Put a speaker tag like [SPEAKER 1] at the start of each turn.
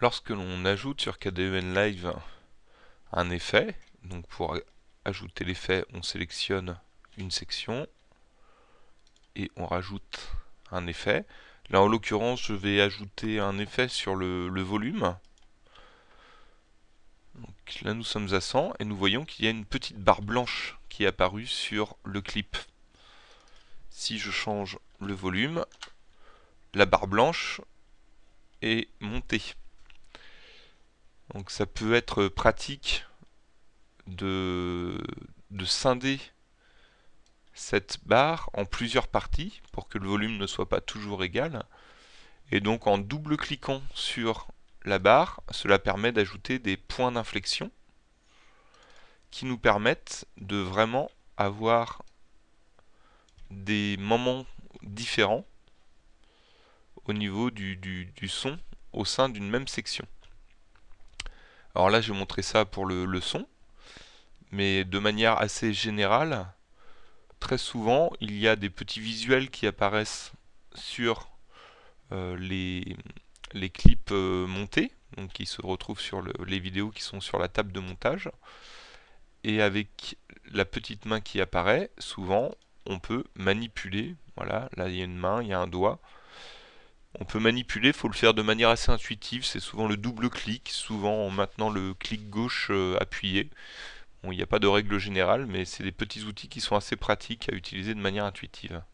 [SPEAKER 1] Lorsque l'on ajoute sur KDEN Live un effet, donc pour ajouter l'effet, on sélectionne une section et on rajoute un effet. Là en l'occurrence je vais ajouter un effet sur le, volume. Là nous sommes à 100 et nous voyons qu'il y a une petite barre blanche qui est apparue sur le clip. Si je change le volume, la barre blanche est montée. Donc ça peut être pratique de, de scinder cette barre en plusieurs parties pour que le volume ne soit pas toujours égal. Et donc en double-cliquant sur la barre, cela permet d'ajouter des points d'inflexion qui nous permettent de vraiment avoir des moments différents au niveau du, du, du son au sein d'une même section. Alors là, je vais ça pour le, le, son, mais de manière assez générale, très souvent, il y a des petits visuels qui apparaissent sur euh, les, clips euh, montés, donc qui se retrouvent sur le, les vidéos qui sont sur la table de montage. Et avec la petite main qui apparaît, souvent, on peut manipuler. Voilà, là il y a une main, il y a un doigt on peut manipuler, il faut le faire de manière assez intuitive, c'est souvent le double clic, souvent en maintenant le clic gauche euh, appuyé. Bon, il n'y a pas de règle générale, mais c'est des petits outils qui sont assez pratiques à utiliser de manière intuitive.